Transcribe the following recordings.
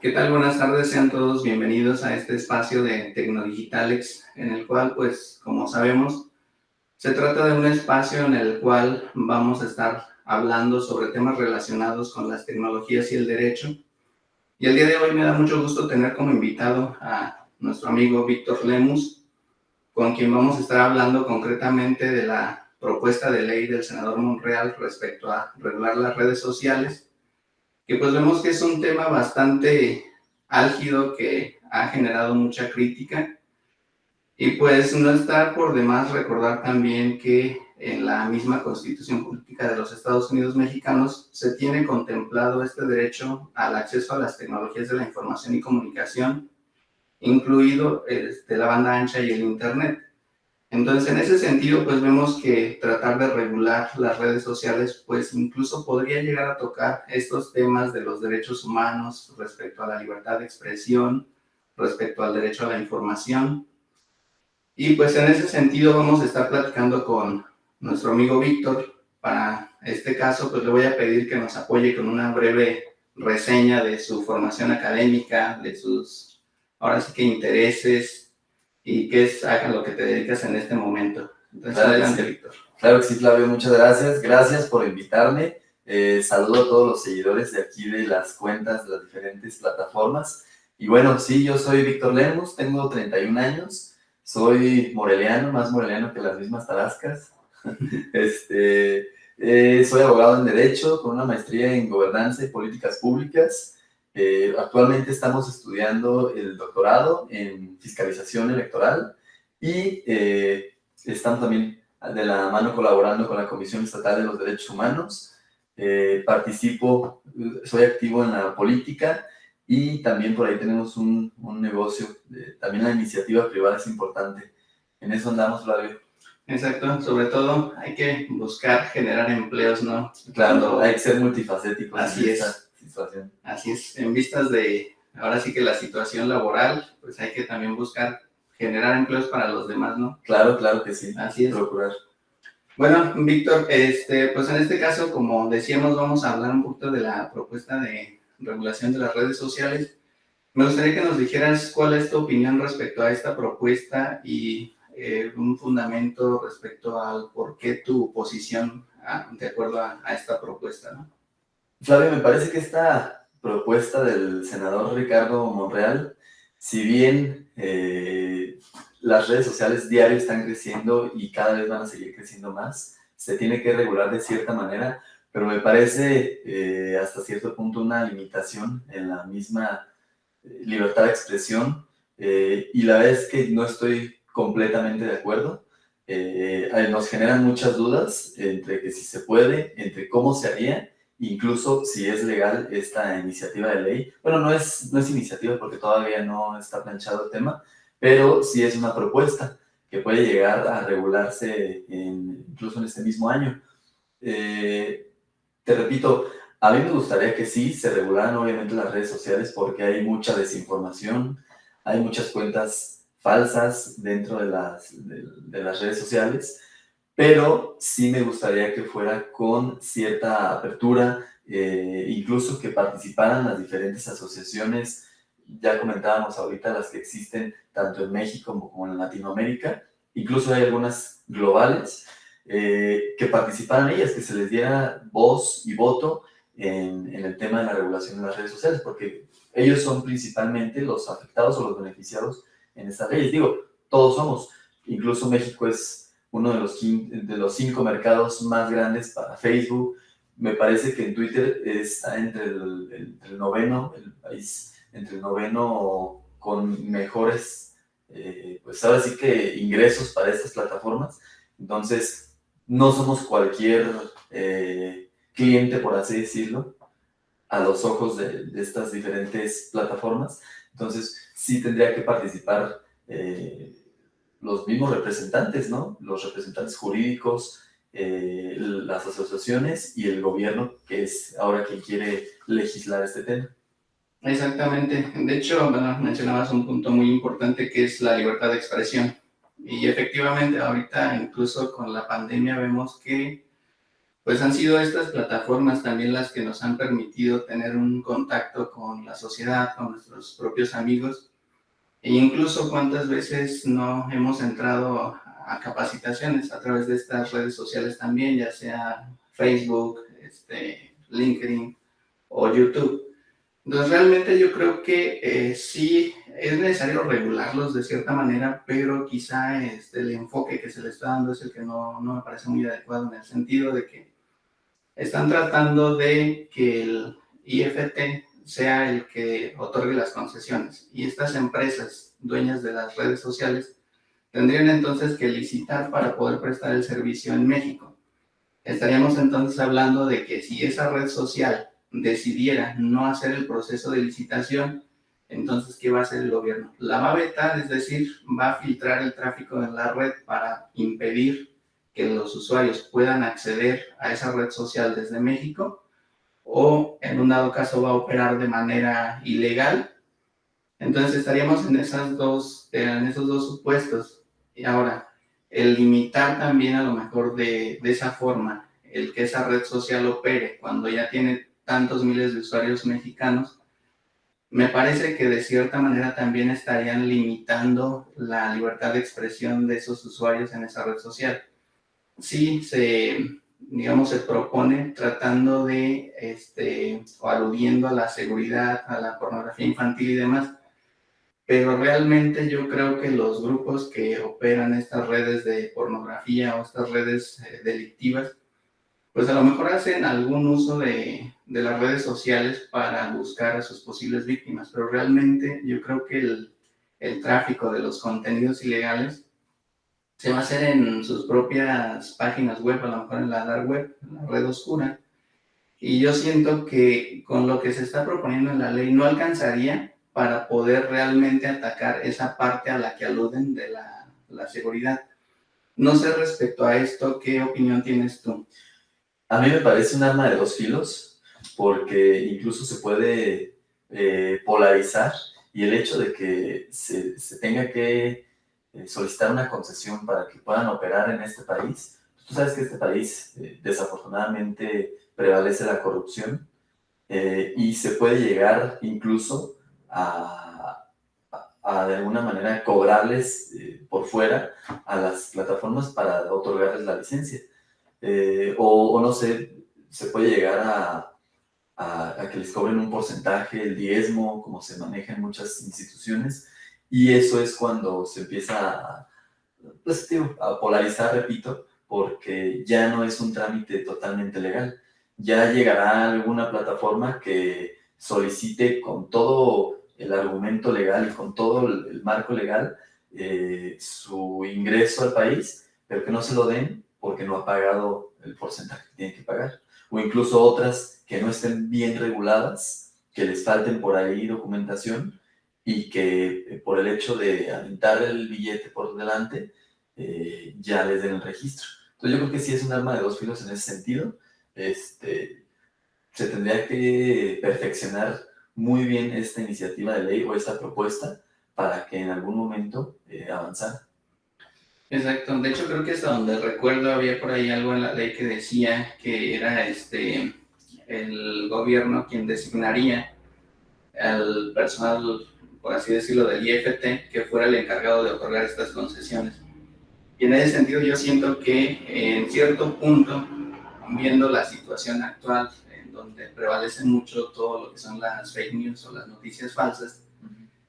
¿Qué tal? Buenas tardes, sean todos bienvenidos a este espacio de Tecnodigitalex, en el cual, pues, como sabemos, se trata de un espacio en el cual vamos a estar hablando sobre temas relacionados con las tecnologías y el derecho. Y el día de hoy me da mucho gusto tener como invitado a nuestro amigo Víctor Lemus, con quien vamos a estar hablando concretamente de la propuesta de ley del senador Monreal respecto a regular las redes sociales, que pues vemos que es un tema bastante álgido que ha generado mucha crítica. Y pues no está por demás recordar también que en la misma Constitución Política de los Estados Unidos Mexicanos se tiene contemplado este derecho al acceso a las tecnologías de la información y comunicación, incluido este, la banda ancha y el Internet. Entonces, en ese sentido, pues vemos que tratar de regular las redes sociales, pues incluso podría llegar a tocar estos temas de los derechos humanos respecto a la libertad de expresión, respecto al derecho a la información. Y pues en ese sentido vamos a estar platicando con nuestro amigo Víctor. Para este caso, pues le voy a pedir que nos apoye con una breve reseña de su formación académica, de sus, ahora sí que intereses, y qué es a lo que te dedicas en este momento. Entonces, claro adelante, Víctor. Claro que sí, Flavio, muchas gracias. Gracias por invitarme. Eh, saludo a todos los seguidores de aquí de las cuentas de las diferentes plataformas. Y bueno, sí, yo soy Víctor Lemus, tengo 31 años, soy moreliano, más moreliano que las mismas tarascas. este, eh, soy abogado en Derecho con una maestría en Gobernanza y Políticas Públicas. Eh, actualmente estamos estudiando el doctorado en fiscalización electoral y eh, estamos también de la mano colaborando con la Comisión Estatal de los Derechos Humanos. Eh, participo, soy activo en la política y también por ahí tenemos un, un negocio, también la iniciativa privada es importante. En eso andamos, Flavio. Exacto, sobre todo hay que buscar generar empleos, ¿no? Claro, hay que ser multifacético. Así es. Así es, en vistas de, ahora sí que la situación laboral, pues hay que también buscar generar empleos para los demás, ¿no? Claro, claro que sí. Así es. Procurar. Bueno, Víctor, este, pues en este caso, como decíamos, vamos a hablar un poquito de la propuesta de regulación de las redes sociales. Me gustaría que nos dijeras cuál es tu opinión respecto a esta propuesta y eh, un fundamento respecto al por qué tu posición ah, de acuerdo a, a esta propuesta, ¿no? Flavio, me parece que esta propuesta del senador Ricardo Monreal, si bien eh, las redes sociales diario están creciendo y cada vez van a seguir creciendo más, se tiene que regular de cierta manera, pero me parece eh, hasta cierto punto una limitación en la misma eh, libertad de expresión y la vez que no estoy completamente de acuerdo. nos generan muchas dudas entre que si se puede, entre cómo se haría incluso si es legal esta iniciativa de ley. Bueno, no es, no es iniciativa porque todavía no está planchado el tema, pero sí es una propuesta que puede llegar a regularse incluso en este mismo año. Eh, te repito, a mí me gustaría que sí se regularan obviamente las redes sociales porque hay mucha desinformación, hay muchas cuentas falsas dentro de las, de las redes sociales, pero sí me gustaría que fuera con cierta apertura, eh, incluso que participaran las diferentes asociaciones, ya comentábamos ahorita las que existen tanto en México como en Latinoamérica, incluso hay algunas globales, eh, que participaran ellas, que se les diera voz y voto en, en, el tema de la regulación de las redes sociales, porque ellos son principalmente los afectados o los beneficiados en estas leyes. Digo, todos somos, incluso México es uno de los, de los cinco mercados más grandes para Facebook. Me parece que en Twitter está entre el, noveno, el país, entre el noveno con mejores, eh, pues ahora sí que ingresos para estas plataformas. Entonces, no somos cualquier eh, cliente, por así decirlo, a los ojos de, de, estas diferentes plataformas. Entonces, sí tendría que participar eh, los mismos representantes, ¿no? Los representantes jurídicos, eh, las asociaciones y el gobierno, que es ahora quien quiere legislar este tema. Exactamente. De hecho, mencionabas un punto muy importante que es la libertad de expresión. Y efectivamente, ahorita incluso con la pandemia vemos que pues han sido estas plataformas también las que nos han permitido tener un contacto con la sociedad, con nuestros propios amigos, e incluso cuántas veces no hemos entrado a capacitaciones a través de estas redes sociales también, ya sea Facebook, este, LinkedIn o YouTube. Entonces realmente yo creo que eh, sí es necesario regularlos de cierta manera, pero quizá este, el enfoque que se le está dando es el que no, no me parece muy adecuado en el sentido de que están tratando de que el IFT sea el que otorgue las concesiones y estas empresas dueñas de las redes sociales tendrían entonces que licitar para poder prestar el servicio en México. Estaríamos entonces hablando de que si esa red social decidiera no hacer el proceso de licitación, entonces, ¿qué va a hacer el gobierno? La va a vetar, es decir, va a filtrar el tráfico en la red para impedir que los usuarios puedan acceder a esa red social desde México o en un dado caso va a operar de manera ilegal. Entonces estaríamos en, esas dos, en esos dos supuestos. Y ahora, el limitar también a lo mejor de, de esa forma el que esa red social opere cuando ya tiene tantos miles de usuarios mexicanos, me parece que de cierta manera también estarían limitando la libertad de expresión de esos usuarios en esa red social. Sí, se, digamos, se propone tratando de, este, o aludiendo a la seguridad, a la pornografía infantil y demás, pero realmente yo creo que los grupos que operan estas redes de pornografía o estas redes eh, delictivas, pues a lo mejor hacen algún uso de, de, las redes sociales para buscar a sus posibles víctimas, pero realmente yo creo que el, el tráfico de los contenidos ilegales se va a hacer en sus propias páginas web, a lo mejor en la dark web, en la red oscura. Y yo siento que con lo que se está proponiendo en la ley no alcanzaría para poder realmente atacar esa parte a la que aluden de la, la seguridad. No sé respecto a esto, ¿qué opinión tienes tú? A mí me parece un arma de dos filos, porque incluso se puede eh, polarizar y el hecho de que se, se tenga que eh, solicitar una concesión para que puedan operar en este país. Tú sabes que este país eh, desafortunadamente prevalece la corrupción y se puede llegar incluso a, a, de alguna manera cobrarles por fuera a las plataformas para otorgarles la licencia. Eh, o, no sé, se puede llegar a, a, que les cobren un porcentaje, el diezmo, como se maneja en muchas instituciones, y eso es cuando se empieza a, pues, a polarizar, repito, porque ya no es un trámite totalmente legal. Ya llegará alguna plataforma que solicite con todo el argumento legal y con todo el, marco legal eh, su ingreso al país, pero que no se lo den porque no ha pagado el porcentaje que tiene que pagar. O incluso otras que no estén bien reguladas, que les falten por ahí documentación y que eh, por el hecho de aventar el billete por delante, eh, ya les den el registro. Entonces yo creo que sí es un arma de dos filos en ese sentido. Este, se tendría que perfeccionar muy bien esta iniciativa de ley o esta propuesta para que en algún momento eh, avanzara. Exacto, de hecho creo que hasta donde recuerdo había por ahí algo en la ley que decía que era este el gobierno quien designaría al personal, por así decirlo, del IFT, que fuera el encargado de otorgar estas concesiones. Y en ese sentido yo siento que en cierto punto, viendo la situación actual, en donde prevalece mucho todo lo que son las fake news o las noticias falsas,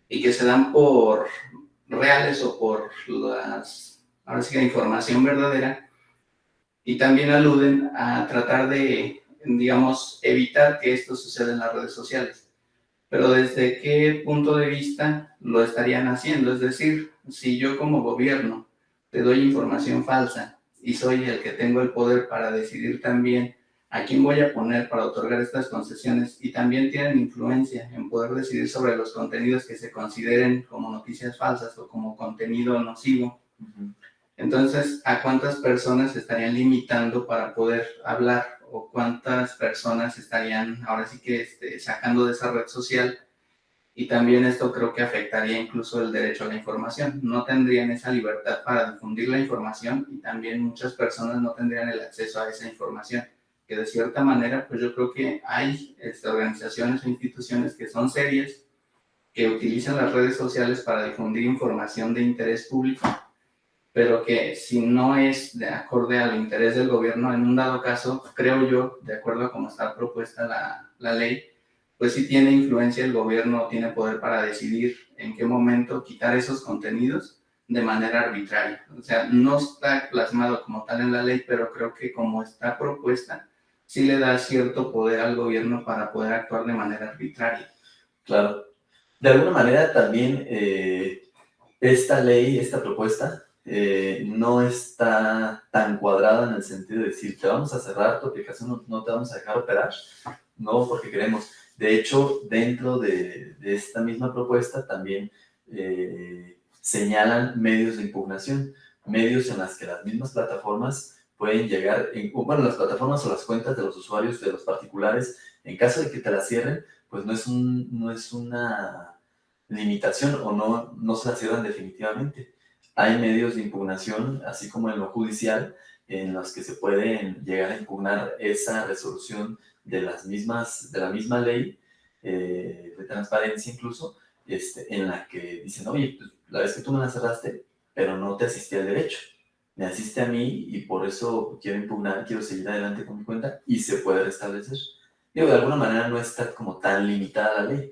y que se dan por reales o por las ahora sí la información verdadera, y también aluden a tratar de, digamos, evitar que esto suceda en las redes sociales. Pero desde qué punto de vista lo estarían haciendo, es decir, si yo como gobierno te doy información falsa y soy el que tengo el poder para decidir también a quién voy a poner para otorgar estas concesiones y también tienen influencia en poder decidir sobre los contenidos que se consideren como noticias falsas o como contenido nocivo. Entonces, ¿a cuántas personas estarían limitando para poder hablar? ¿O cuántas personas estarían ahora sí que este, sacando de esa red social? Y también esto creo que afectaría incluso el derecho a la información. No tendrían esa libertad para difundir la información y también muchas personas no tendrían el acceso a esa información. que de cierta manera, pues yo creo que hay este, organizaciones o instituciones que son serias, que utilizan las redes sociales para difundir información de interés público, pero que si no es de acorde al interés del gobierno, en un dado caso, creo yo, de acuerdo a cómo está propuesta la, la ley, pues sí tiene influencia el gobierno, tiene poder para decidir en qué momento quitar esos contenidos de manera arbitraria. O sea, no está plasmado como tal en la ley, pero creo que como está propuesta, sí le da cierto poder al gobierno para poder actuar de manera arbitraria. Claro. De alguna manera también eh, esta ley, esta propuesta, eh, no está tan cuadrada en el sentido de decir, te vamos a cerrar tu aplicación, no, te vamos a dejar operar, no porque queremos. De hecho, dentro de, esta misma propuesta también eh, señalan medios de impugnación, medios en las que las mismas plataformas pueden llegar, bueno, las plataformas o las cuentas de los usuarios, de los particulares, en caso de que te la cierren, pues no es, un, no es una limitación o no, no se la cierran definitivamente. Hay medios de impugnación, así como en lo judicial, en los que se pueden llegar a impugnar esa resolución de, las mismas, de la misma ley, eh, de transparencia incluso, este, en la que dicen, oye, pues, la vez que tú me la cerraste, pero no te asistí al derecho, me asiste a mí y por eso quiero impugnar, quiero seguir adelante con mi cuenta y se puede restablecer. Digo, de alguna manera no está como tan limitada la ley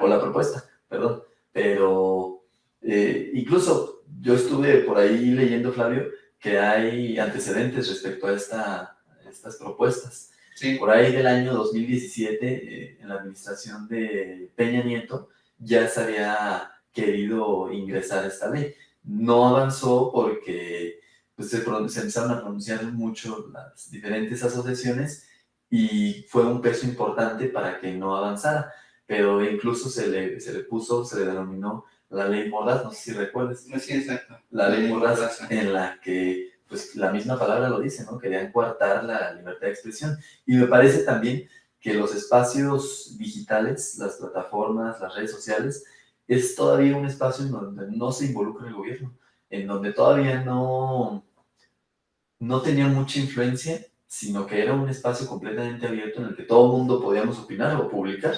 o la propuesta, perdón, pero eh, incluso yo estuve por ahí leyendo, Flavio, que hay antecedentes respecto a esta, estas propuestas. Sí. Por ahí del año 2017, eh, en la administración de Peña Nieto, ya se había querido ingresar esta ley. No avanzó porque pues, se, se empezaron a pronunciar mucho las diferentes asociaciones y fue un peso importante para que no avanzara pero incluso se le, se le puso, se le denominó la ley Mordaz, no sé si recuerdas. Sí, exacto. La ley Mordaz, en la que, pues la misma palabra lo dice, ¿no? Querían coartar la libertad de expresión. Y me parece también que los espacios digitales, las plataformas, las redes sociales, es todavía un espacio en donde no se involucra el gobierno, en donde todavía no, no tenía mucha influencia, sino que era un espacio completamente abierto en el que todo el mundo podíamos opinar o publicar,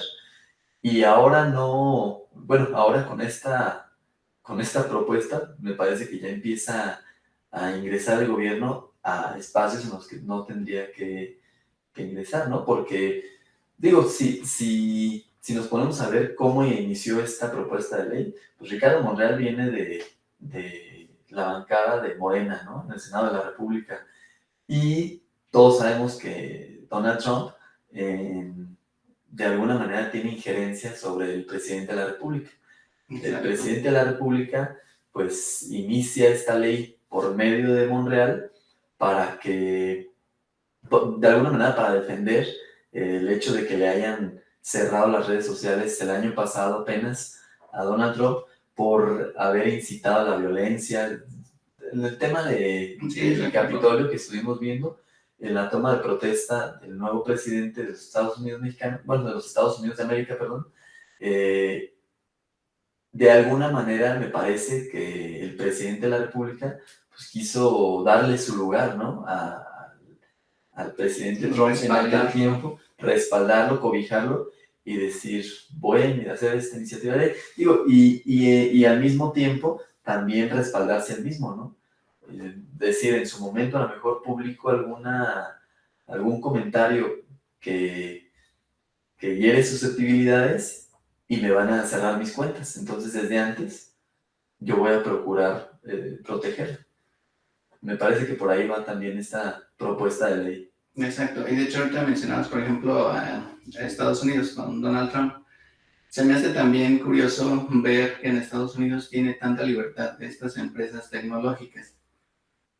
y ahora no, bueno, ahora con esta, con esta propuesta me parece que ya empieza a ingresar el gobierno a espacios en los que no tendría que, ingresar, ¿no? Porque, digo, si, si, si nos ponemos a ver cómo inició esta propuesta de ley, pues Ricardo Monreal viene de, de la bancada de Morena, ¿no? En el Senado de la República. Y todos sabemos que Donald Trump en de alguna manera tiene injerencia sobre el presidente de la República. El presidente de la República, pues, inicia esta ley por medio de Monreal para que, de alguna manera, para defender el hecho de que le hayan cerrado las redes sociales el año pasado apenas a Donald Trump por haber incitado a la violencia. En el tema de, del Capitolio que estuvimos viendo, en la toma de protesta del nuevo presidente de los Estados Unidos mexicanos, bueno, de los Estados Unidos de América, perdón, eh, de alguna manera me parece que el presidente de la República pues, quiso darle su lugar, ¿no? al presidente Trump en aquel tiempo, respaldarlo, cobijarlo y decir, voy a hacer esta iniciativa de Digo, y, y, y al mismo tiempo también respaldarse el mismo, ¿no? Decir, en su momento a lo mejor publico alguna, algún comentario que, que hiere susceptibilidades y me van a cerrar mis cuentas. Entonces, desde antes, yo voy a procurar eh, proteger. Me parece que por ahí va también esta propuesta de ley. Exacto. Y de hecho, ahorita mencionabas, por ejemplo, a Estados Unidos con Donald Trump. Se me hace también curioso ver que en Estados Unidos tiene tanta libertad estas empresas tecnológicas.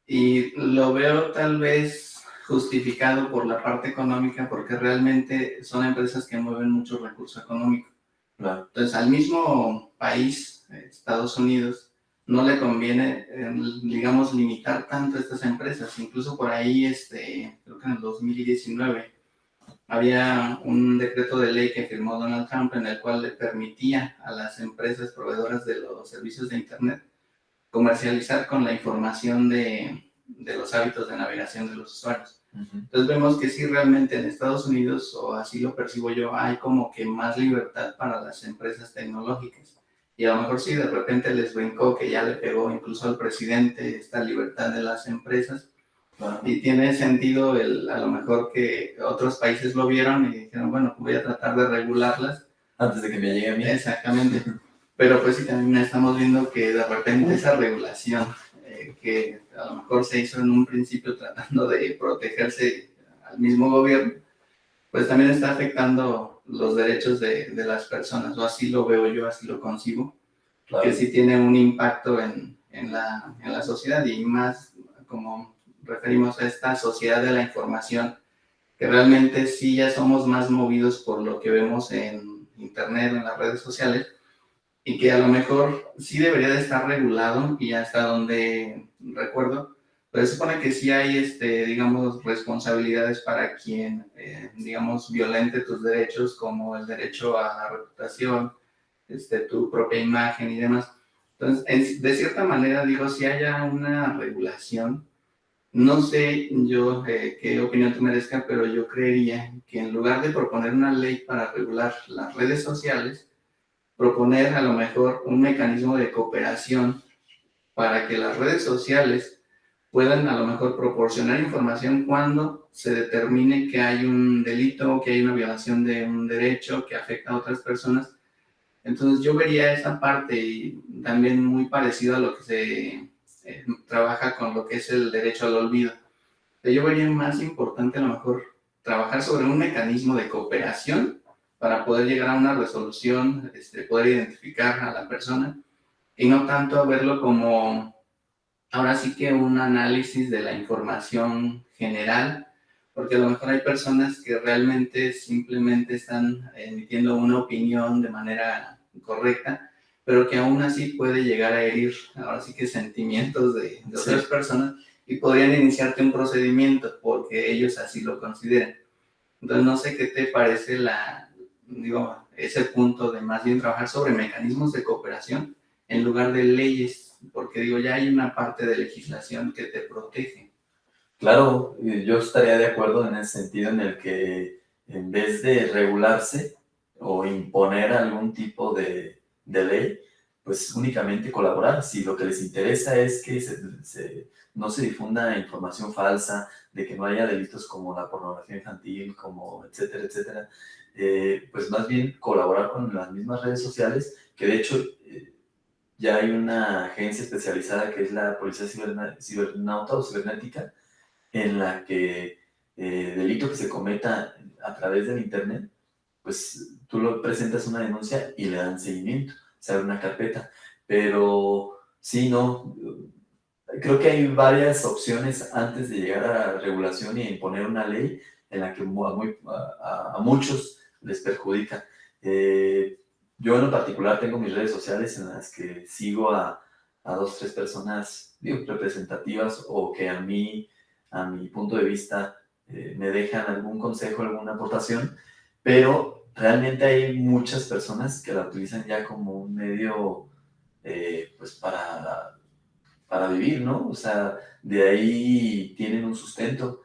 Y lo veo tal vez justificado por la parte económica, porque realmente son empresas que mueven mucho recurso económico. Entonces, al mismo país, Estados Unidos, no le conviene, digamos, limitar tanto estas empresas. Incluso por ahí, este, creo que en el 2019, había un decreto de ley que firmó Donald Trump en el cual le permitía a las empresas proveedoras de los servicios de Internet comercializar con la información de, de los hábitos de navegación de los usuarios. Entonces vemos que sí realmente en Estados Unidos, o así lo percibo yo, hay como que más libertad para las empresas tecnológicas. Y a lo mejor sí, de repente les brincó que ya le pegó incluso al presidente esta libertad de las empresas. Y tiene sentido el, a lo mejor que otros países lo vieron y dijeron, bueno, voy a tratar de regularlas. Antes de que me llegue a mí. Exactamente. Pero pues sí, también estamos viendo que de repente esa regulación eh, que a lo mejor se hizo en un principio tratando de protegerse al mismo gobierno, pues también está afectando los derechos de, de las personas, o así lo veo yo, así lo concibo, que sí tiene un impacto en, en, la, en la sociedad y más como referimos a esta sociedad de la información, que realmente sí ya somos más movidos por lo que vemos en internet, en las redes sociales, y que a lo mejor sí debería de estar regulado y hasta donde recuerdo, pero se supone que sí hay, este, digamos, responsabilidades para quien, eh, digamos, violente tus derechos, como el derecho a la reputación, este, tu propia imagen y demás. Entonces, de cierta manera, digo, si haya una regulación, no sé yo eh, qué opinión te merezca, pero yo creería que en lugar de proponer una ley para regular las redes sociales, proponer a lo mejor un mecanismo de cooperación para que las redes sociales puedan a lo mejor proporcionar información cuando se determine que hay un delito, que hay una violación de un derecho que afecta a otras personas. Entonces yo vería esa parte y también muy parecido a lo que se eh, trabaja con lo que es el derecho al olvido. Yo vería más importante a lo mejor trabajar sobre un mecanismo de cooperación para poder llegar a una resolución, este, poder identificar a la persona y no tanto verlo como ahora sí que un análisis de la información general, porque a lo mejor hay personas que realmente simplemente están emitiendo una opinión de manera correcta, pero que aún así puede llegar a herir, ahora sí que sentimientos de, otras personas y podrían iniciarte un procedimiento porque ellos así lo consideran. Entonces no sé qué te parece la, digo, ese punto de más bien trabajar sobre mecanismos de cooperación en lugar de leyes, porque digo, ya hay una parte de legislación que te protege. Claro, yo estaría de acuerdo en ese sentido en el que en vez de regularse o imponer algún tipo de, de ley, pues únicamente colaborar. Si lo que les interesa es que se, no se difunda información falsa, de que no haya delitos como la pornografía infantil, como etcétera, etcétera, eh, pues más bien colaborar con las mismas redes sociales, que de hecho eh, ya hay una agencia especializada que es la Policía Cibernauta o Cibernética, en la que eh, delito que se cometa a través del Internet, pues tú lo presentas una denuncia y le dan seguimiento, se abre una carpeta, pero sí, no, creo que hay varias opciones antes de llegar a la regulación y imponer una ley en la que a muchos les perjudica. Eh, yo en particular tengo mis redes sociales en las que sigo a, a dos, tres personas representativas o que a mí, a mi punto de vista, eh, me dejan algún consejo, alguna aportación, pero realmente hay muchas personas que la utilizan ya como un medio eh, pues para, para vivir, ¿no? O sea, de ahí tienen un sustento.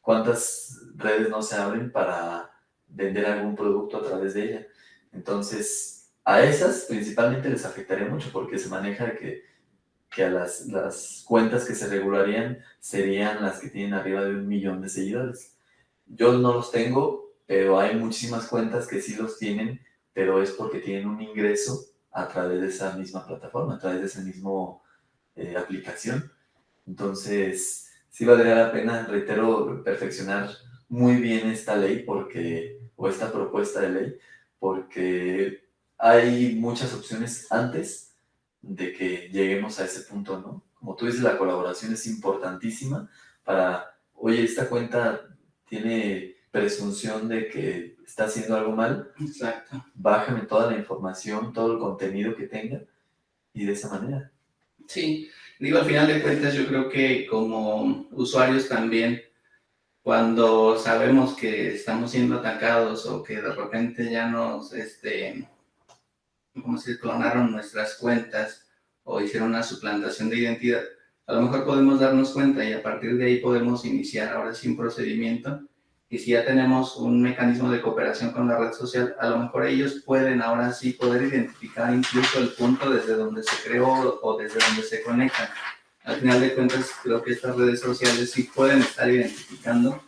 ¿Cuántas redes no se abren para vender algún producto a través de ella. Entonces, a esas principalmente les afectaría mucho porque se maneja que, que a las, las cuentas que se regularían serían las que tienen arriba de un millón de seguidores. Yo no los tengo, pero hay muchísimas cuentas que sí los tienen, pero es porque tienen un ingreso a través de esa misma plataforma, a través de esa misma eh, aplicación. Entonces, sí valdría la pena, reitero, perfeccionar muy bien esta ley porque, o esta propuesta de ley, porque hay muchas opciones antes de que lleguemos a ese punto, ¿no? Como tú dices, la colaboración es importantísima para, oye, esta cuenta tiene presunción de que está haciendo algo mal, Exacto. bájame toda la información, todo el contenido que tenga, y de esa manera. Sí, digo, al final de cuentas yo creo que como usuarios también cuando sabemos que estamos siendo atacados o que de repente ya nos, este, como si clonaron nuestras cuentas o hicieron una suplantación de identidad, a lo mejor podemos darnos cuenta y a partir de ahí podemos iniciar ahora sí un procedimiento. Y si ya tenemos un mecanismo de cooperación con la red social, a lo mejor ellos pueden ahora sí poder identificar incluso el punto desde donde se creó o desde donde se conectan. Al final de cuentas, creo que estas redes sociales sí pueden estar identificando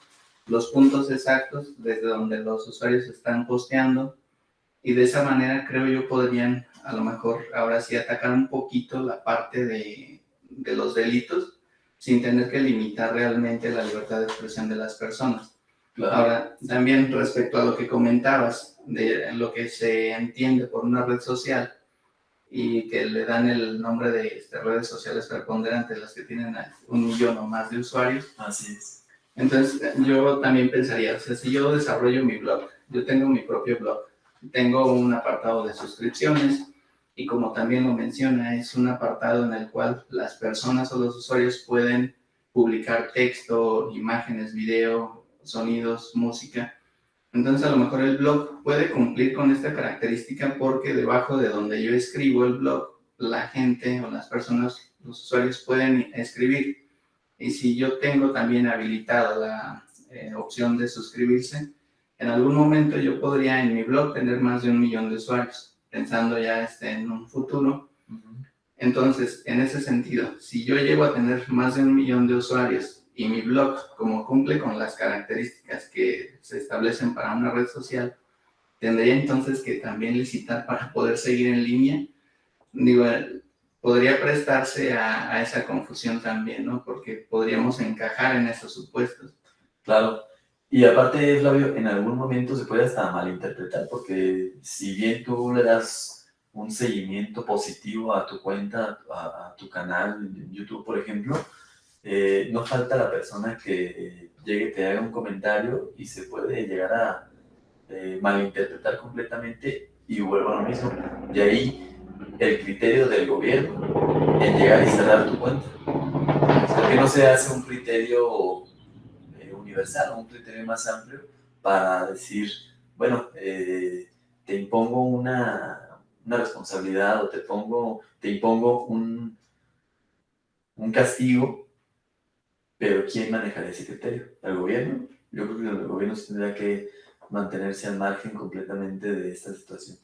los puntos exactos desde donde los usuarios están posteando y de esa manera creo yo podrían a lo mejor ahora sí atacar un poquito la parte de, de los delitos sin tener que limitar realmente la libertad de expresión de las personas. Ahora, también respecto a lo que comentabas, de lo que se entiende por una red social y que le dan el nombre de este, redes sociales preponderantes, las que tienen un millón o más de usuarios. Así es. Entonces, yo también pensaría, o sea, si yo desarrollo mi blog, yo tengo mi propio blog, tengo un apartado de suscripciones y como también lo menciona, es un apartado en el cual las personas o los usuarios pueden publicar texto, imágenes, video, sonidos, música. Entonces a lo mejor el blog puede cumplir con esta característica porque debajo de donde yo escribo el blog, la gente o las personas, los usuarios pueden escribir. Y si yo tengo también habilitada la eh, opción de suscribirse, en algún momento yo podría en mi blog tener más de un millón de usuarios, pensando ya este, en un futuro. Entonces, en ese sentido, si yo llego a tener más de un millón de usuarios y mi blog, como cumple con las características que se establecen para una red social, tendría entonces que también licitar para poder seguir en línea. Digo, podría prestarse a, a esa confusión también, ¿no? Porque podríamos encajar en esos supuestos. Claro, y aparte, Flavio, en algún momento se puede hasta malinterpretar, porque si bien tú le das un seguimiento positivo a tu cuenta, a, tu canal en YouTube, por ejemplo, eh, no falta la persona que llegue, te haga un comentario y se puede llegar a eh, malinterpretar completamente y vuelvo a lo mismo. De ahí el criterio del gobierno en llegar y cerrar tu cuenta. O sea, que no se hace un criterio universal, un criterio más amplio para decir, bueno, eh, te impongo una, una, responsabilidad o te, pongo, te impongo un, un castigo, pero ¿quién manejará ese criterio? ¿El gobierno? Yo creo que el gobierno tendría que mantenerse al margen completamente de esta situación.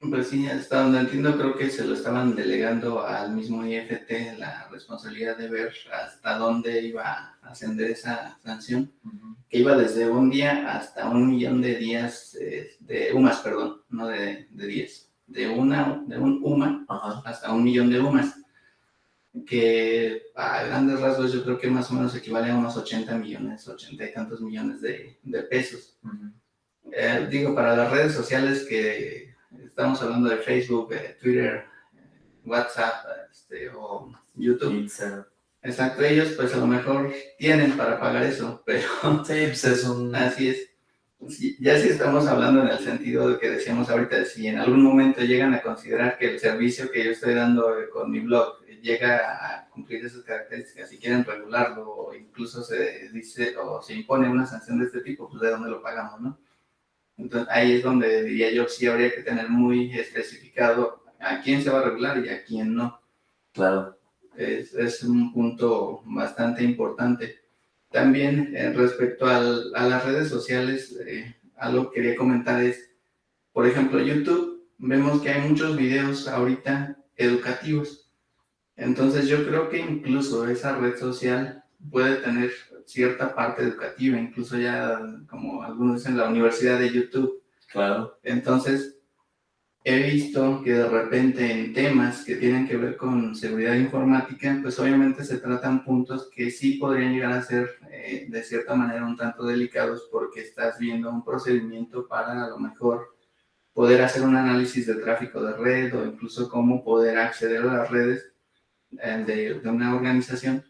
Pues sí, hasta donde entiendo creo que se lo estaban delegando al mismo IFT la responsabilidad de ver hasta dónde iba a ascender esa sanción, que iba desde un día hasta un millón de días, eh, de UMAS, perdón, no de, de días, de, una, de un UMA hasta un millón de UMAS, que a grandes rasgos yo creo que más o menos equivale a unos 80 millones, 80 y tantos millones de, de pesos. Eh, digo, para las redes sociales que estamos hablando de Facebook, Twitter, WhatsApp este, o YouTube. Exacto, ellos pues a lo mejor tienen para pagar eso, pero... Sí, pues es un... Así es. Ya si estamos hablando en el sentido de que decíamos ahorita, si en algún momento llegan a considerar que el servicio que yo estoy dando con mi blog llega a cumplir esas características y quieren regularlo o incluso se dice o se impone una sanción de este tipo, pues de dónde lo pagamos, ¿no? Entonces ahí es donde diría yo sí habría que tener muy especificado a quién se va a regular y a quién no. Claro. Es, es un punto bastante importante. También eh, respecto al, a las redes sociales, eh, algo que quería comentar es, por ejemplo, YouTube, vemos que hay muchos videos ahorita educativos. Entonces yo creo que incluso esa red social puede tener cierta parte educativa, incluso ya, como algunos dicen, la universidad de YouTube. Claro. Entonces, he visto que de repente en temas que tienen que ver con seguridad informática, pues obviamente se tratan puntos que sí podrían llegar a ser eh, de cierta manera un tanto delicados porque estás viendo un procedimiento para a lo mejor poder hacer un análisis de tráfico de red o incluso cómo poder acceder a las redes de, de una organización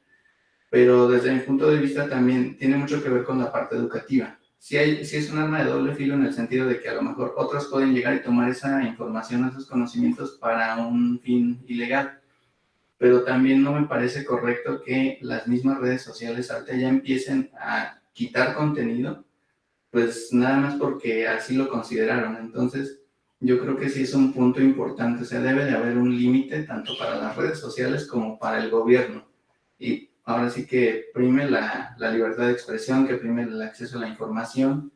pero desde mi punto de vista también tiene mucho que ver con la parte educativa. Si, hay, si es un arma de doble filo en el sentido de que a lo mejor otros pueden llegar y tomar esa información, esos conocimientos para un fin ilegal, pero también no me parece correcto que las mismas redes sociales ya empiecen a quitar contenido, pues nada más porque así lo consideraron. Entonces, yo creo que sí es un punto importante, o sea, debe de haber un límite tanto para las redes sociales como para el gobierno y ahora sí que prime la, la, libertad de expresión, que prime el acceso a la información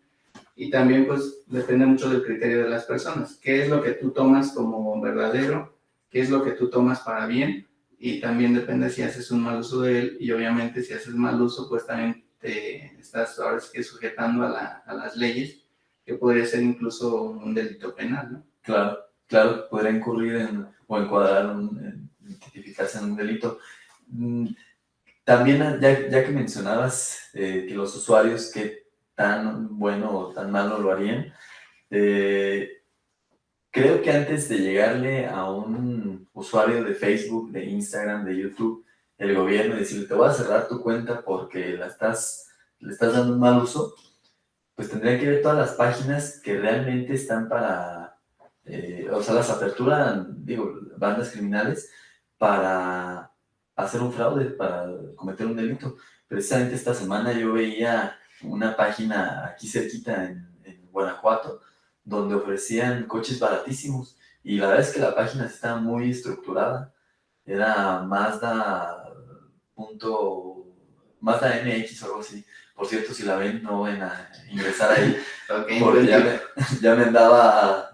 y también pues depende mucho del criterio de las personas. ¿Qué es lo que tú tomas como verdadero? ¿Qué es lo que tú tomas para bien? Y también depende si haces un mal uso de él y obviamente si haces mal uso pues también te estás ahora sí que sujetando a, la, a las leyes que podría ser incluso un delito penal, ¿no? Claro, claro, podría incurrir en, o encuadrar, en, identificarse en un delito. Mm, también, ya, ya que mencionabas eh, que los usuarios que tan bueno o tan malo lo harían, eh, creo que antes de llegarle a un usuario de Facebook, de Instagram, de YouTube, el gobierno y decirle, te voy a cerrar tu cuenta porque la estás, le estás dando un mal uso, pues tendría que ver todas las páginas que realmente están para, eh, o sea, las aperturan, digo, bandas criminales para hacer un fraude, para cometer un delito. Precisamente esta semana yo veía una página aquí cerquita en, en Guanajuato, donde ofrecían coches baratísimos, y la verdad es que la página estaba muy estructurada, era Mazda punto, Mazda MX o algo así, por cierto, si la ven, no van a ingresar ahí, porque ya me, ya me andaba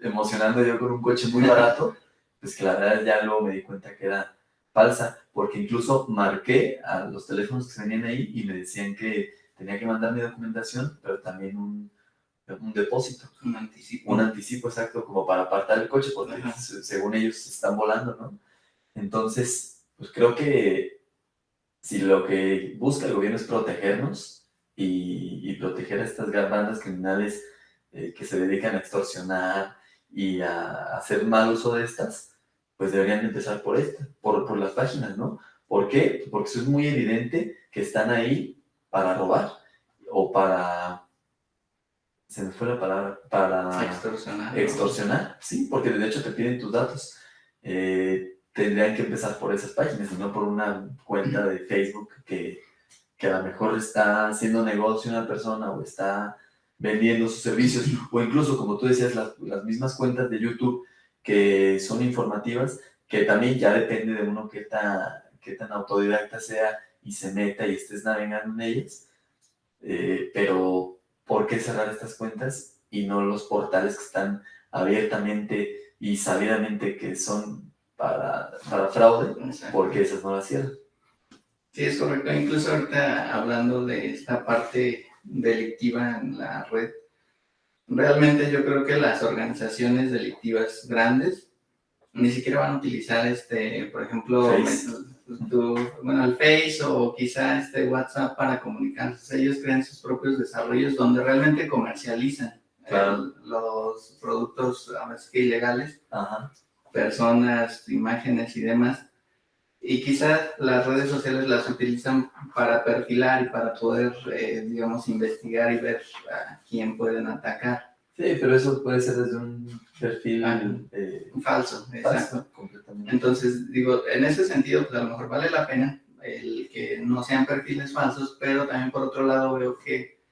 emocionando yo con un coche muy barato, pues que la verdad ya luego me di cuenta que era falsa, porque incluso marqué a los teléfonos que venían ahí y me decían que tenía que mandar mi documentación, pero también un, un depósito. Un anticipo. Un anticipo, exacto, como para apartar el coche, porque según ellos están volando, ¿no? Entonces, pues creo que si lo que busca el gobierno es protegernos y, proteger a estas bandas criminales eh, que se dedican a extorsionar y a, hacer mal uso de estas, pues deberían empezar por esta, por, por las páginas, ¿no? ¿Por qué? Porque eso es muy evidente que están ahí para robar o para... Se me fue la palabra, para... Extorsionar. Extorsionar, sí, porque de hecho te piden tus datos. Eh, tendrían que empezar por esas páginas y no por una cuenta de Facebook que, que a lo mejor está haciendo negocio una persona o está vendiendo sus servicios, o incluso, como tú decías, las, las, mismas cuentas de YouTube que son informativas, que también ya depende de uno qué tan, qué tan autodidacta sea y se meta y estés navegando en ellas, eh, pero ¿por qué cerrar estas cuentas y no los portales que están abiertamente y sabidamente que son para, para fraude, porque esas no las cierran. Sí, es correcto. Incluso ahorita hablando de esta parte delictiva en la red, realmente yo creo que las organizaciones delictivas grandes ni siquiera van a utilizar, este, por ejemplo, bueno, el Face o quizá este WhatsApp para comunicarse. Ellos crean sus propios desarrollos donde realmente comercializan eh, los productos a veces que ilegales. Ajá personas, imágenes y demás. Y quizás las redes sociales las utilizan para perfilar y para poder, eh, digamos, investigar y ver a quién pueden atacar. Sí, pero eso puede ser desde un perfil ah, eh, falso, exacto. Entonces, digo, en ese sentido, pues a lo mejor vale la pena el que no sean perfiles falsos, pero también por otro lado veo que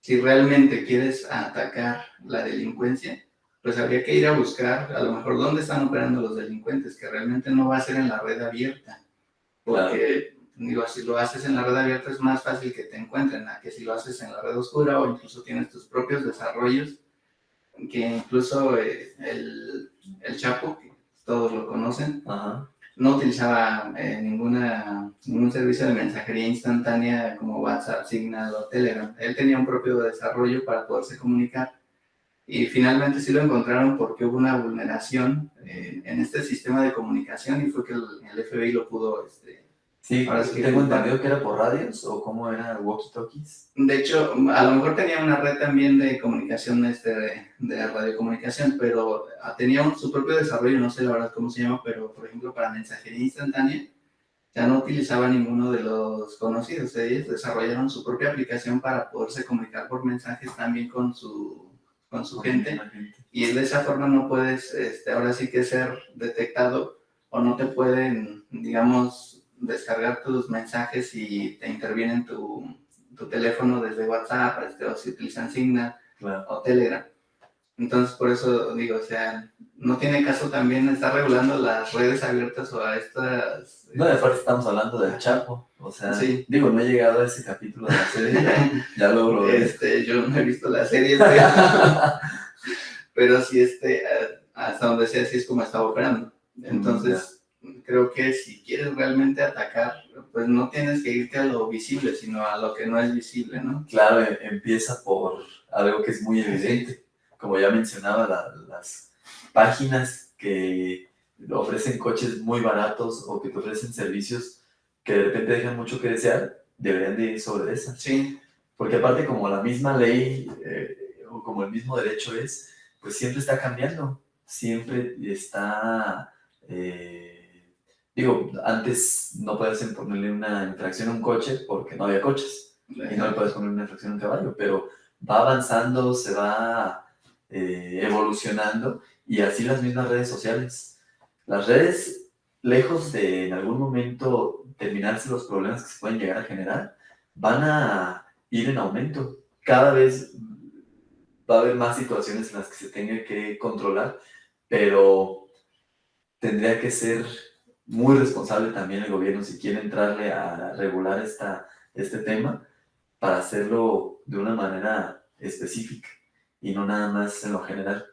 si realmente quieres atacar la delincuencia, pues habría que ir a buscar a lo mejor dónde están operando los delincuentes, que realmente no va a ser en la red abierta, porque digo, si lo haces en la red abierta es más fácil que te encuentren, a que si lo haces en la red oscura o incluso tienes tus propios desarrollos, que incluso eh, el, el, Chapo, que todos lo conocen, no utilizaba eh, ninguna, ningún servicio de mensajería instantánea como WhatsApp, Signal o Telegram. Él tenía un propio desarrollo para poderse comunicar y finalmente sí lo encontraron porque hubo una vulneración eh, en este sistema de comunicación y fue que el, FBI lo pudo... Este, sí, ahora sí tengo entendido que era por radios o cómo era walkie-talkies. De hecho, a lo mejor tenía una red también de comunicación, este, de, de radiocomunicación, pero ah, tenía su propio desarrollo, no sé la verdad cómo se llama, pero por ejemplo para mensajería instantánea ya no utilizaba ninguno de los conocidos. Ellos desarrollaron su propia aplicación para poderse comunicar por mensajes también con su con su gente, y de esa forma no puedes, este, ahora sí que ser detectado o no te pueden, digamos, descargar tus mensajes y te intervienen tu, tu teléfono desde WhatsApp, este, o si utilizan Signal o Telegram. Entonces, por eso digo, o sea, no tiene caso también estar regulando las redes abiertas o a estas... No, de parte estamos hablando del Chapo, o sea, digo, no he llegado a ese capítulo de la serie, ya, lo logré. Este, yo no he visto la serie, pero, sí, este, hasta donde sea, así es como está operando. Entonces, creo que si quieres realmente atacar, pues no tienes que irte a lo visible, sino a lo que no es visible, ¿no? Claro, e, empieza por algo que es muy evidente. Como ya mencionaba, las páginas que ofrecen coches muy baratos o que te ofrecen servicios que de repente dejan mucho que desear, deberían de ir sobre esas. Sí. Porque aparte como la misma ley eh, o como el mismo derecho es, pues siempre está cambiando, siempre está... Eh, digo, antes no podías ponerle una infracción a un coche porque no había coches y no le puedes poner una infracción a un caballo, pero va avanzando, se va eh, evolucionando y así las mismas redes sociales. Las redes, lejos de en algún momento terminarse los problemas que se pueden llegar a generar, van a ir en aumento. Cada vez va a haber más situaciones en las que se tenga que controlar, pero tendría que ser muy responsable también el gobierno si quiere entrarle a regular esta, este tema para hacerlo de una manera específica y no nada más en lo general.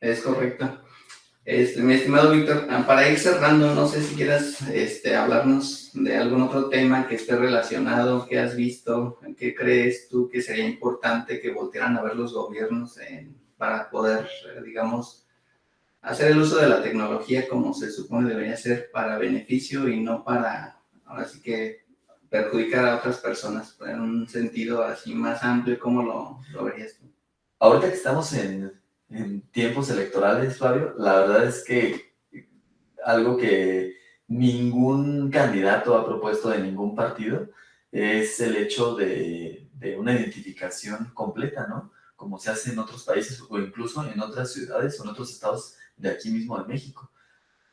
Es correcto. Este, mi estimado Víctor, ah, para ir cerrando, no sé si quieras este, hablarnos de algún otro tema que esté relacionado, que has visto, qué crees tú que sería importante que voltearan a ver los gobiernos para poder, digamos, hacer el uso de la tecnología como se supone debería ser para beneficio y no para, ahora sí que, perjudicar a otras personas, en un sentido así más amplio, ¿cómo lo, lo verías tú? Ahorita que estamos en, tiempos electorales, Fabio, la verdad es que algo que ningún candidato ha propuesto de ningún partido es el hecho de, una identificación completa, ¿no? Como se hace en otros países o incluso en otras ciudades o en otros estados de aquí mismo de México.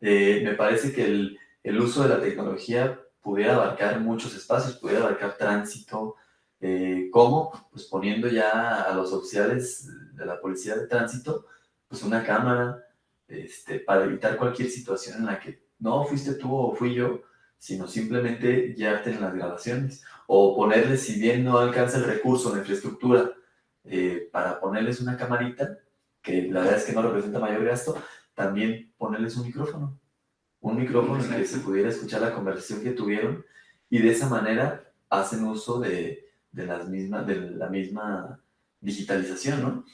Eh, me parece que el, uso de la tecnología pudiera abarcar muchos espacios, pudiera abarcar tránsito, eh, ¿Cómo? Pues poniendo ya a los oficiales de la policía de tránsito, pues una cámara, este, para evitar cualquier situación en la que no fuiste tú o fui yo, sino simplemente guiarte en las grabaciones. O ponerles, si bien no alcanza el recurso, la infraestructura, eh, para ponerles una camarita, que la verdad es que no representa mayor gasto, también ponerles un micrófono. Un micrófono en el que se pudiera escuchar la conversación que tuvieron y de esa manera hacen uso de, de, las mismas, de la misma digitalización, ¿no?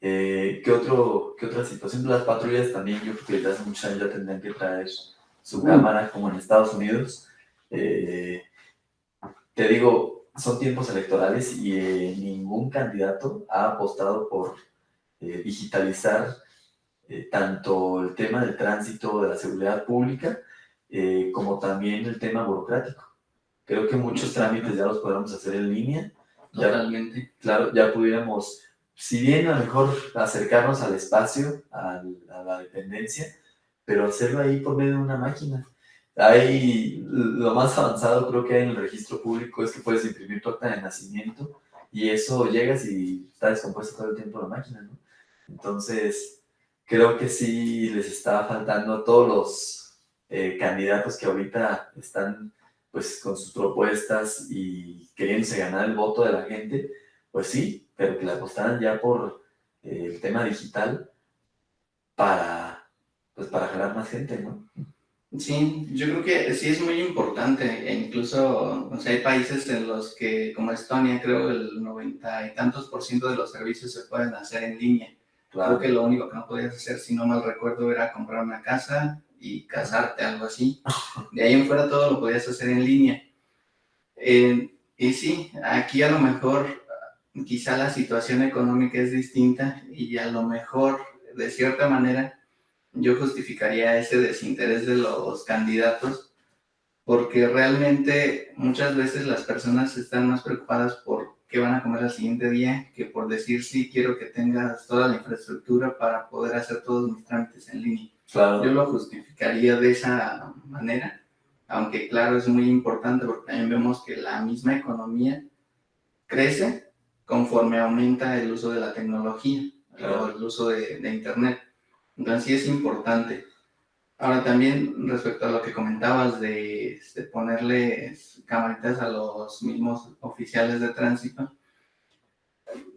Eh, ¿qué, otro, ¿Qué otra situación? Las patrullas también, yo creo que desde hace muchos años ya tendrían que traer su cámara, como en Estados Unidos. Eh, te digo, son tiempos electorales y eh, ningún candidato ha apostado por digitalizar tanto el tema del tránsito, de la seguridad pública, como también el tema burocrático. Creo que muchos trámites ya los podemos hacer en línea. Totalmente. claro, ya pudiéramos, si bien a lo mejor acercarnos al espacio, a, la dependencia, pero hacerlo ahí por medio de una máquina. Hay, lo más avanzado creo que hay en el registro público es que puedes imprimir tu acta de nacimiento y eso llegas y está descompuesto todo el tiempo la máquina, ¿no? Entonces, creo que sí les está faltando a todos los eh, candidatos que ahorita están pues con sus propuestas y queriéndose ganar el voto de la gente, pues sí, pero que la apostaran ya por eh, el tema digital para, pues para jalar más gente, ¿no? Sí, yo creo que sí es muy importante, e incluso, o sea, hay países en los que, como Estonia, creo el noventa y tantos por ciento de los servicios se pueden hacer en línea. Claro. Creo que lo único que no podías hacer, si no mal recuerdo, era comprar una casa y casarte, algo así. De ahí en fuera todo lo podías hacer en línea. Y sí, aquí a lo mejor quizá la situación económica es distinta y a lo mejor, de cierta manera, yo justificaría ese desinterés de los candidatos porque realmente muchas veces las personas están más preocupadas por qué van a comer al siguiente día que por decir sí, quiero que tengas toda la infraestructura para poder hacer todos mis trámites en línea. Yo lo justificaría de esa manera, aunque claro, es muy importante porque también vemos que la misma economía crece conforme aumenta el uso de la tecnología. o el uso de, de Internet. Entonces sí es importante. Ahora también respecto a lo que comentabas de, de ponerle camaritas a los mismos oficiales de tránsito,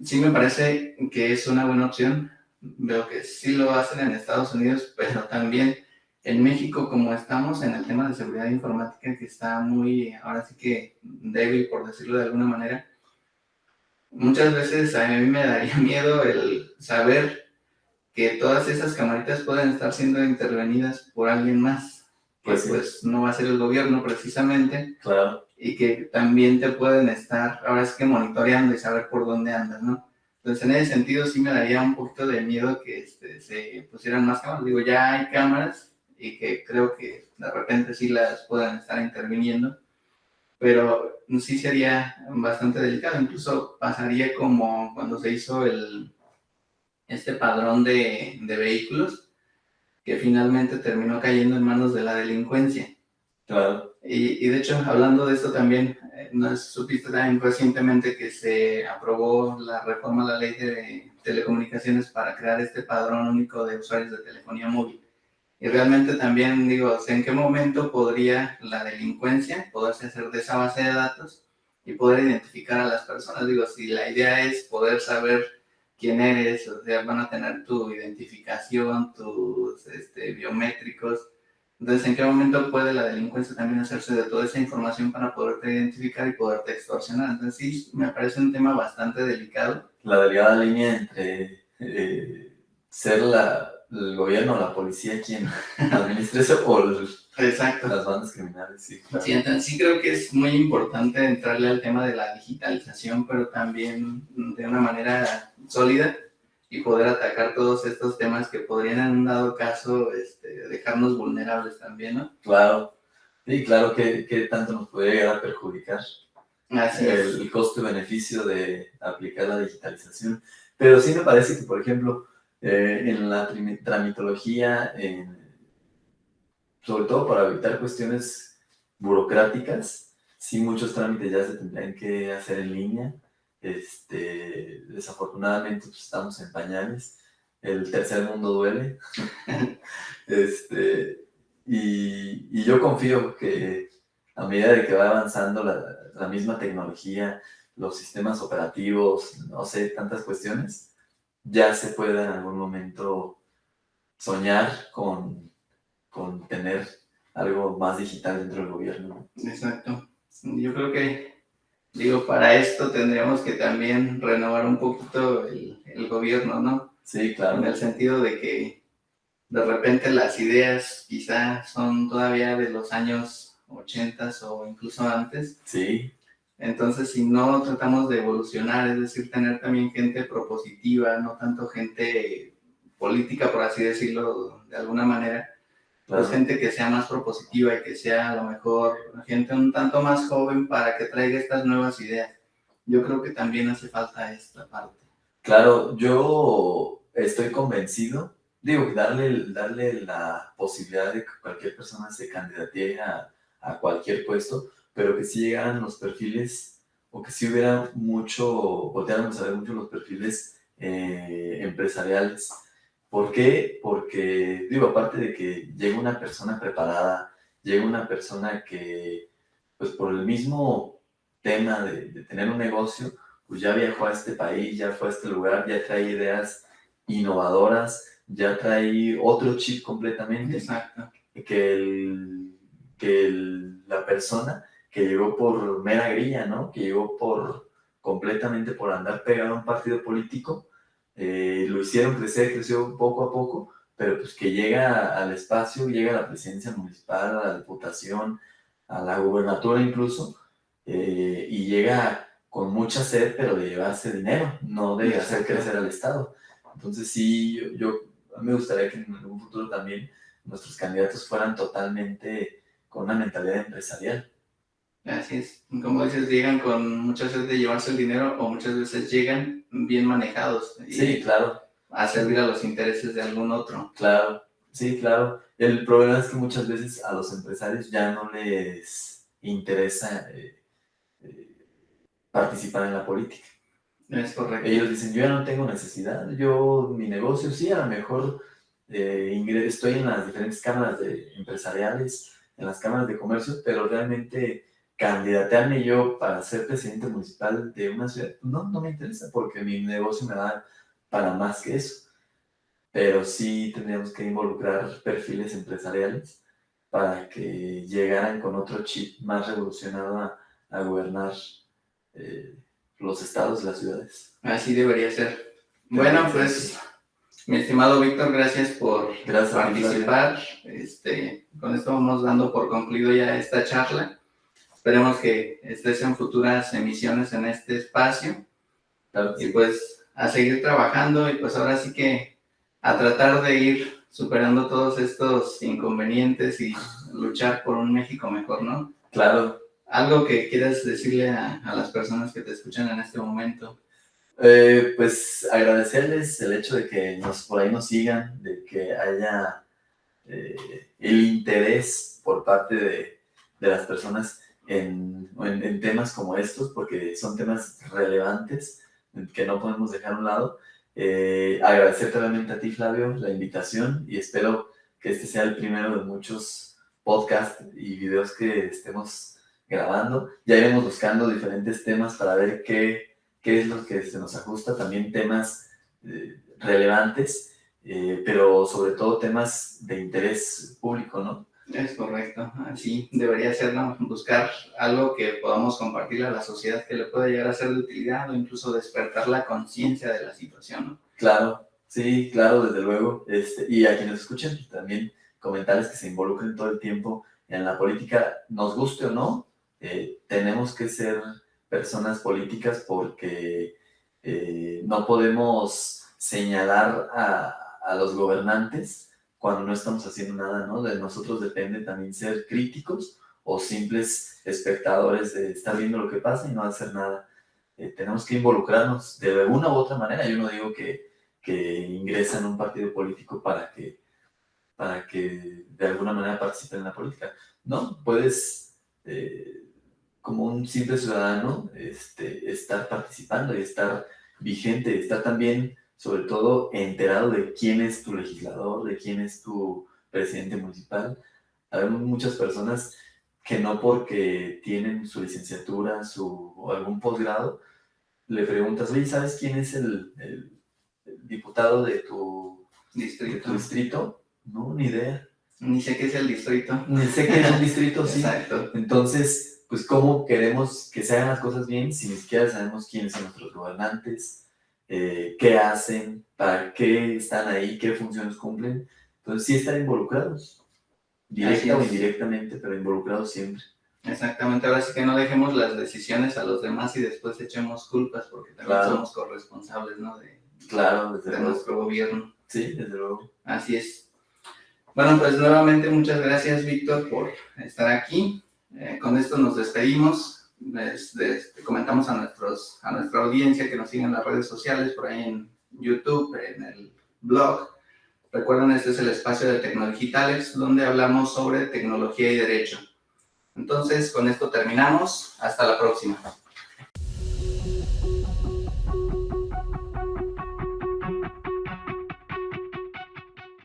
sí me parece que es una buena opción. Veo que sí lo hacen en Estados Unidos, pero también en México, como estamos en el tema de seguridad informática, que está muy, ahora sí que débil, por decirlo de alguna manera, muchas veces a mí me daría miedo el saber que todas esas camaritas pueden estar siendo intervenidas por alguien más, que pues, pues no va a ser el gobierno precisamente, claro. y que también te pueden estar, ahora es que monitoreando y saber por dónde andas, ¿no? Entonces, en ese sentido, sí me daría un poquito de miedo que este, se pusieran más cámaras. Digo, ya hay cámaras y que creo que de repente sí las puedan estar interviniendo, pero sí sería bastante delicado. Incluso pasaría como cuando se hizo el, este padrón de, de vehículos que finalmente terminó cayendo en manos de la delincuencia. Claro. Y, y, de hecho, hablando de esto también, eh, ¿no supiste también recientemente que se aprobó la reforma a la ley de telecomunicaciones para crear este padrón único de usuarios de telefonía móvil? Y realmente también digo, ¿en qué momento podría la delincuencia poderse hacer de esa base de datos y poder identificar a las personas? Digo, si la idea es poder saber quién eres, o sea, van a tener tu identificación, tus este, biométricos. Entonces, ¿en qué momento puede la delincuencia también hacerse de toda esa información para poderte identificar y poderte extorsionar? Entonces, sí, me parece un tema bastante delicado. La delgada línea entre eh, ser la, el gobierno o la policía quien administre eso o Exacto. las bandas criminales. Sí, sí, entonces sí creo que es muy importante entrarle al tema de la digitalización, pero también de una manera sólida y poder atacar todos estos temas que podrían en un dado caso este, dejarnos vulnerables también, ¿no? Claro, sí, claro que, que tanto nos podría llegar a perjudicar Así el, es. el costo-beneficio de aplicar la digitalización. Pero sí me parece que, por ejemplo, eh, en la tramitología, en, sobre todo para evitar cuestiones burocráticas, sí muchos trámites ya se tendrían que hacer en línea, este, desafortunadamente pues, estamos en pañales, el tercer mundo duele, este, y, yo confío que a medida de que va avanzando la, la, misma tecnología, los sistemas operativos, no sé, tantas cuestiones, ya se pueda en algún momento soñar con, con tener algo más digital dentro del gobierno. Exacto. Yo creo que Digo, para esto tendríamos que también renovar un poquito el, el, gobierno, ¿no? Sí, claro. En el sentido de que de repente las ideas quizá son todavía de los años 80 o incluso antes. Sí. Entonces, si no tratamos de evolucionar, es decir, tener también gente propositiva, no tanto gente política, por así decirlo, de alguna manera, Claro. Pues gente que sea más propositiva y que sea a lo mejor gente un tanto más joven para que traiga estas nuevas ideas. Yo creo que también hace falta esta parte. Claro, yo estoy convencido, digo, darle, darle la posibilidad de que cualquier persona se candidate a, a cualquier puesto, pero que si llegaran los perfiles, o que si hubiera mucho, volteáramos a ver mucho los perfiles eh, empresariales, ¿Por qué? Porque, digo, aparte de que llega una persona preparada, llega una persona que, pues por el mismo tema de, de, tener un negocio, pues ya viajó a este país, ya fue a este lugar, ya trae ideas innovadoras, ya trae otro chip completamente. Exacto. Que, el, que el, la persona que llegó por mera grilla, ¿no? Que llegó por completamente por andar pegado a un partido político, eh, lo hicieron crecer, creció poco a poco, pero pues que llega al espacio, llega a la presidencia municipal, a la diputación, a la gubernatura incluso, eh, y llega con mucha sed, pero de llevarse dinero, no de hacer crecer al Estado. Entonces sí, yo, yo me gustaría que en algún futuro también nuestros candidatos fueran totalmente con una mentalidad empresarial. Así es. Como dices, llegan con muchas veces de llevarse el dinero o muchas veces llegan bien manejados. Sí, claro. A servir a los intereses de algún otro. Claro, sí, claro. El problema es que muchas veces a los empresarios ya no les interesa eh, eh, participar en la política. Es correcto. Ellos dicen, yo ya no tengo necesidad, yo, mi negocio, sí, a lo mejor eh, estoy en las diferentes cámaras de empresariales, en las cámaras de comercio, pero realmente candidatearme yo para ser presidente municipal de una ciudad, no, no me interesa porque mi negocio me da para más que eso. Pero sí tendríamos que involucrar perfiles empresariales para que llegaran con otro chip más revolucionado a, gobernar eh, los estados y las ciudades. Así debería ser. Bueno, pues, mi estimado Víctor, gracias por participar. Este, con esto vamos dando por concluido ya esta charla. Esperemos que estés en futuras emisiones en este espacio. y pues a seguir trabajando y pues ahora sí que a tratar de ir superando todos estos inconvenientes y luchar por un México mejor, ¿no? Claro. ¿Algo que quieras decirle a, las personas que te escuchan en este momento? Eh, pues agradecerles el hecho de que nos, por ahí nos sigan, de que haya eh, el interés por parte de, de las personas en, en, temas como estos, porque son temas relevantes que no podemos dejar a un lado. Eh, agradecerte realmente a ti, Flavio, la invitación y espero que este sea el primero de muchos podcasts y videos que estemos grabando. Ya iremos buscando diferentes temas para ver qué, qué es lo que se nos ajusta, también temas eh, relevantes, eh, pero sobre todo temas de interés público, ¿no? Es correcto, así debería ser, ¿no? Buscar algo que podamos compartir a la sociedad que le pueda llegar a ser de utilidad o incluso despertar la conciencia de la situación, ¿no? Claro, sí, claro, desde luego. Este, y a quienes escuchen, también comentarles que se involucren todo el tiempo en la política, nos guste o no, eh, tenemos que ser personas políticas porque eh, no podemos señalar a los gobernantes cuando no estamos haciendo nada, ¿no? De nosotros depende también ser críticos o simples espectadores de estar viendo lo que pasa y no hacer nada. Eh, tenemos que involucrarnos de alguna u otra manera. Yo no digo que, que ingresen a un partido político para que, para que de alguna manera participen en la política. No, puedes, eh, como un simple ciudadano, este, estar participando y estar vigente, estar también sobre todo enterado de quién es tu legislador, de quién es tu presidente municipal. Hay muchas personas que no porque tienen su licenciatura su, o algún posgrado, le preguntas, oye, ¿sabes quién es el, diputado de tu, distrito. distrito? No, ni idea. Ni sé qué es el distrito. Ni sé qué es el distrito, sí. Exacto. Entonces, pues, ¿cómo queremos que se hagan las cosas bien si ni siquiera sabemos quiénes son nuestros gobernantes? Eh, qué hacen, para qué están ahí, qué funciones cumplen. Entonces sí están involucrados, directa o indirectamente, pero involucrados siempre. Exactamente, ahora sí que no dejemos las decisiones a los demás y después echemos culpas, porque también somos corresponsables, ¿no? De, claro, de nuestro gobierno. Sí, desde luego. Así es. Bueno, pues nuevamente muchas gracias, Víctor, por estar aquí. Eh, con esto nos despedimos les, comentamos a, nuestros, a nuestra audiencia que nos sigan en las redes sociales, por ahí en YouTube, en el blog. Recuerden, este es el espacio de Tecnodigitales, donde hablamos sobre tecnología y derecho. Entonces, con esto terminamos. Hasta la próxima.